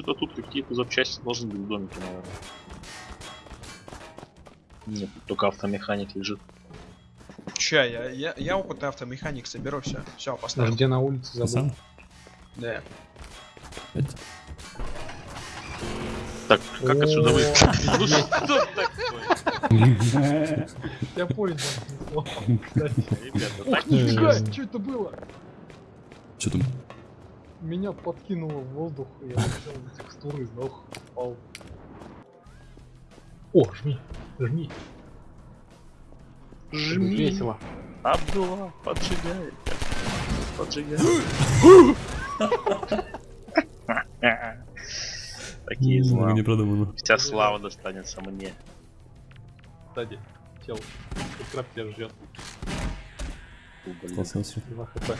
что-то тут какие-то запчасти должны быть в домике, наверное. Нет, тут только автомеханик лежит. Ща, я, я, я опытный автомеханик соберу, все. Все, поставил. Где на улице забыл. Сам? Да. Так, как отсюда выйти? Ну что такое? Я понял. Ребята, так что это было? Что там? Меня подкинуло в воздух, и я взял текстуры, сдох, упал. О, жми, жми. жми. Весело. Абдулла, поджигай. Поджигай. Такие славы. не продумано. Вся слава достанется мне. Сзади, чел, как краб тебя ждет. Столкнулся. 2 хп.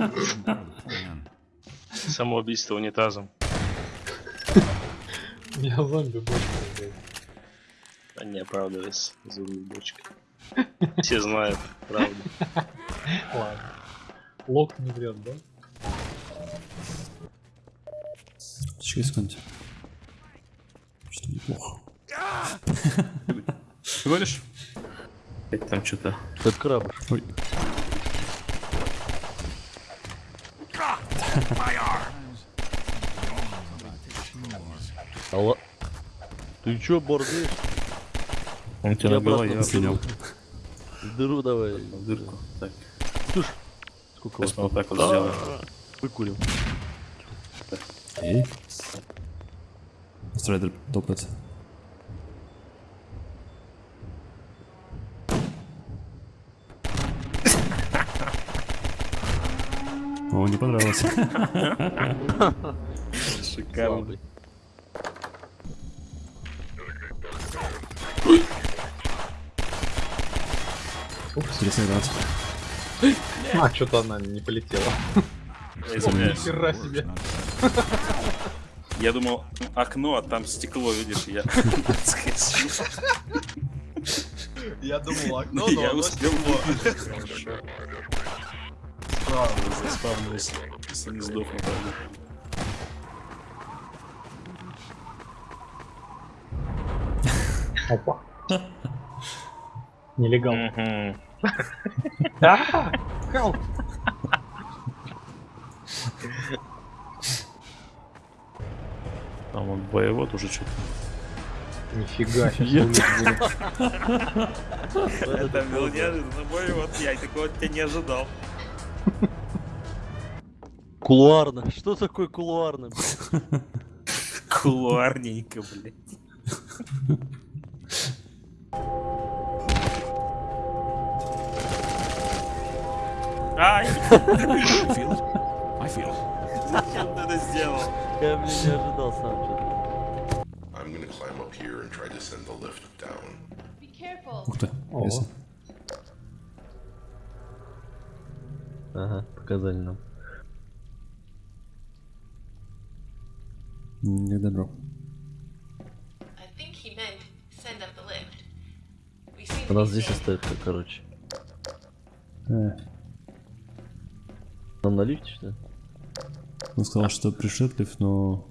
Of the plan. Самоубийство унитазом. Меня зомби больше. А не оправдывайся, зубной бочкой. Все знают правду. Ладно. Лок не врет, да? Через секунду. Что неплохо. Всего лишь? Это там что-то. Это краб. Ой. Алло. Ты чё, борзый? Он тебя набил, я Слинял. В дыру давай. дырку. Так, Сколько вас сейчас мы вот так вот сделаем. выкурил? Эй. Страйдер топает. О, не понравилось. Шикарно. Интересная гранат. А, что-то она не полетела. Я извиняюсь. Хера себе. Я думал, окно, а там стекло, видишь, я. Я думал, окно, Я но оно успел стекло. Заспавнились, если не сдохну, правда. Опа. Нелегал. Хелп! Там он боевод уже что-то. Нифига, сейчас Это был неожиданно боевод, я такого от тебя не ожидал. Кулуарно. Что такое кулуарно? Кулуарненько, блядь. Ай, Feel it? I feel it. зачем ты это сделал? Я, блин, не ожидал сам что-то. I'm gonna climb up here and try to send the lift down. Be careful. Ух ты, интересно. Ага, показали нам. Не добро. I think he meant send up Нам на лифте, что ли? он сказал, что пришлет лифт, но...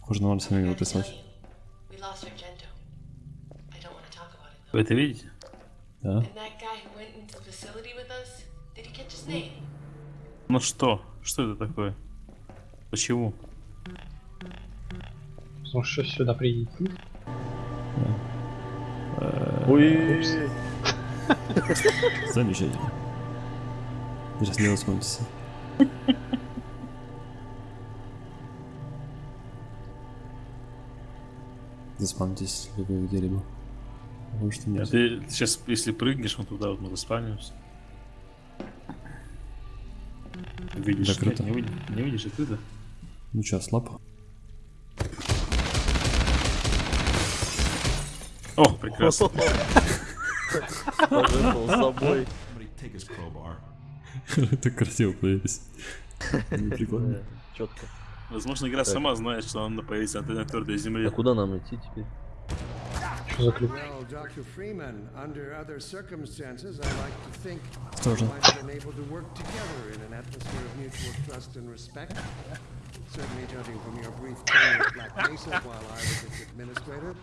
Похоже, нам сами его I gotta tell прислать. Вы это видите? Да? Ну что? Что это такое? Почему? Потому что сюда придите. Ой, Замечательно. Сейчас не раскроемся. Заспамьтесь ли вы где-либо? Может, а ты сейчас, если прыгнешь, мы туда вот мы заспамимся. Видишь, Закрыто. Нет, не, видишь, не видишь, открыто. Ну чё, слаб? О, прекрасно. Пожертвовал собой. Так красиво появились. Ну, Прикольно. Четко. Возможно, игра сама знает, что она появится на твердой А земле. куда нам идти теперь? Что за клип? Respect. Certainly, judging from your brief tenure at Black Mesa while I was its administrator,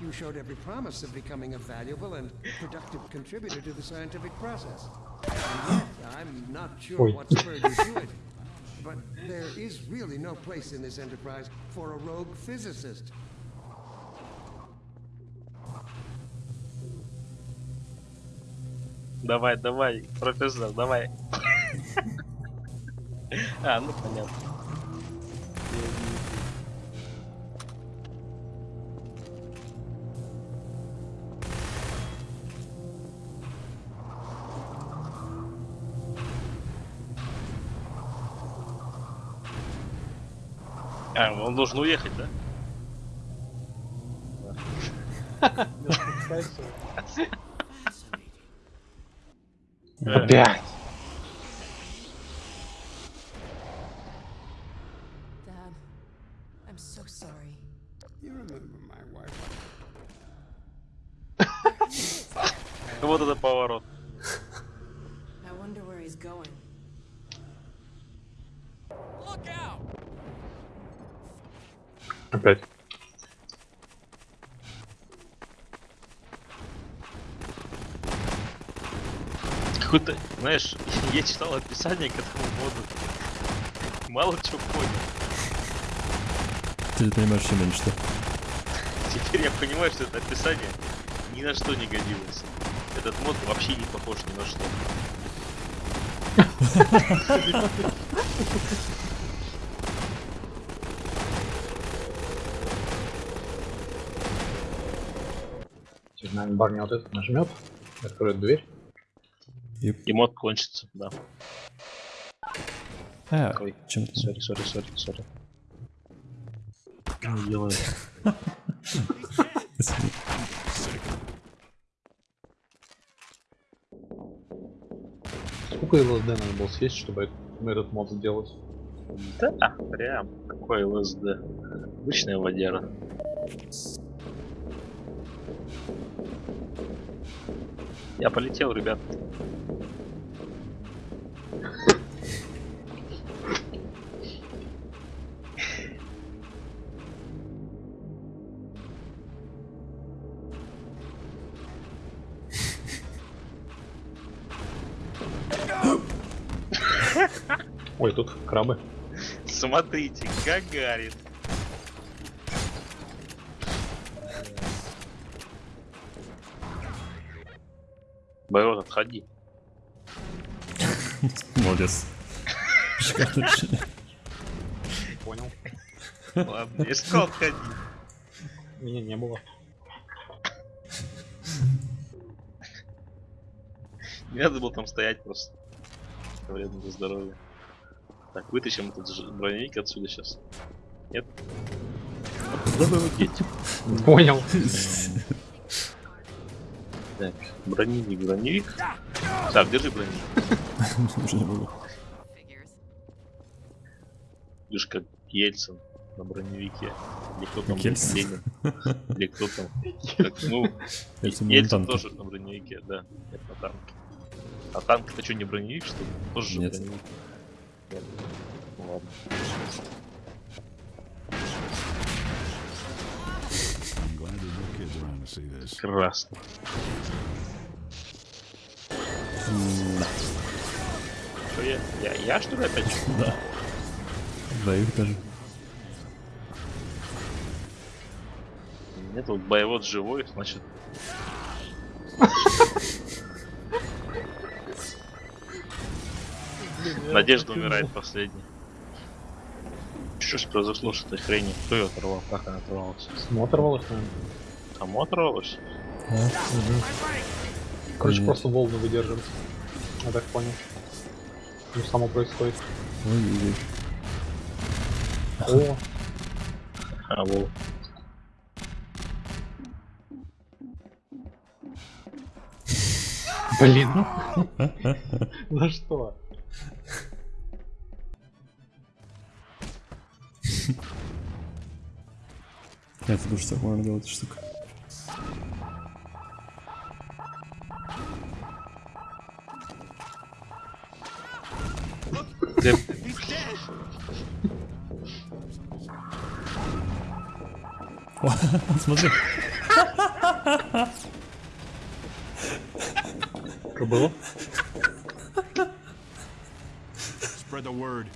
you showed every promise of becoming a valuable and productive contributor to the scientific process. And yet, I'm not sure Oi. what spurred you to it. But there is really no place in this enterprise for a rogue physicist. Давай, давай, профессор, давай. А, ну понятно. А, он должен уехать, да? Опять. Вот это поворот. He's going. Опять. Какой-то, знаешь, я читал описание к этому моду. Мало чего понял. Ты понимаешь, что меньше что? Теперь я понимаю, что это описание ни на что не годилось. Этот мод вообще не похож ни на что. наверное, барни вот этот нажмет, откроет дверь. И мод кончится, да. А, Ой, чем ты? сори, сори, сори, сори. Делаю. Сколько ЛСД надо было съесть, чтобы это- этот мод сделать? Да, прям. Какой ЛСД. Обычная водяра. Я полетел, ребят. Ой, тут крабы. Смотрите, Гагарин. Боёт, отходи. Молодец. Решение. Понял. Ладно, я сказал, отходи. Меня не было. Не надо было там стоять просто. Это Вредно для здоровья. Так, вытащим этот броневик отсюда сейчас. Нет? Куда вы его Понял. Так, броневик, броневик. Так, держи броневик. Уже не могу. Видишь, как Ельцин на броневике. Или кто там, Ельцин? Ленин. Или кто там. Как, ну, Ельцин тоже на броневике, да. Нет, на танке. А танк это что, не броневик, что ли? Тоже же Нет. броневик. Нет. Ну ладно. Прекрасно. Что я? Я, я что ли опять? Да. Двоих даже. Нет, вот боевод живой, значит. Надежда умирает последний. Что ж произошло с этой хренью? Кто ее оторвал? Как она оторвалась? Смотрвалось, наверное. Кому оторвалась? А, уже. Короче, Нет. просто волны выдерживать. Я так понял. Ну, само происходит. Ой-ой-ой. О, А, вол. Блин. За что? Я думаю, что можно делать эту штуку. Я- О, Смотри. Что было? Spread the word.